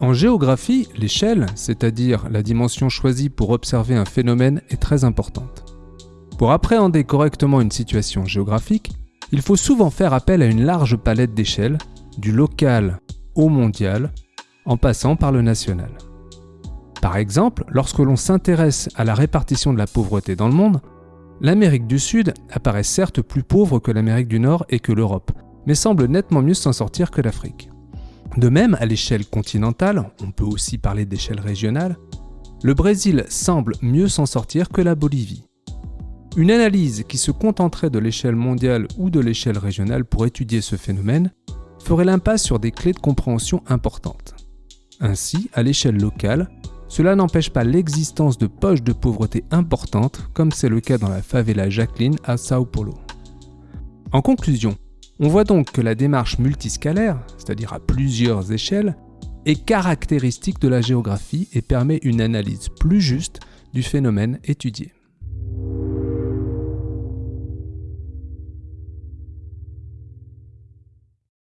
En géographie, l'échelle, c'est-à-dire la dimension choisie pour observer un phénomène, est très importante. Pour appréhender correctement une situation géographique, il faut souvent faire appel à une large palette d'échelles, du local au mondial, en passant par le national. Par exemple, lorsque l'on s'intéresse à la répartition de la pauvreté dans le monde, l'Amérique du Sud apparaît certes plus pauvre que l'Amérique du Nord et que l'Europe, mais semble nettement mieux s'en sortir que l'Afrique. De même, à l'échelle continentale, on peut aussi parler d'échelle régionale, le Brésil semble mieux s'en sortir que la Bolivie. Une analyse qui se contenterait de l'échelle mondiale ou de l'échelle régionale pour étudier ce phénomène ferait l'impasse sur des clés de compréhension importantes. Ainsi, à l'échelle locale, cela n'empêche pas l'existence de poches de pauvreté importantes, comme c'est le cas dans la favela Jacqueline à Sao Paulo. En conclusion, on voit donc que la démarche multiscalaire, c'est-à-dire à plusieurs échelles, est caractéristique de la géographie et permet une analyse plus juste du phénomène étudié.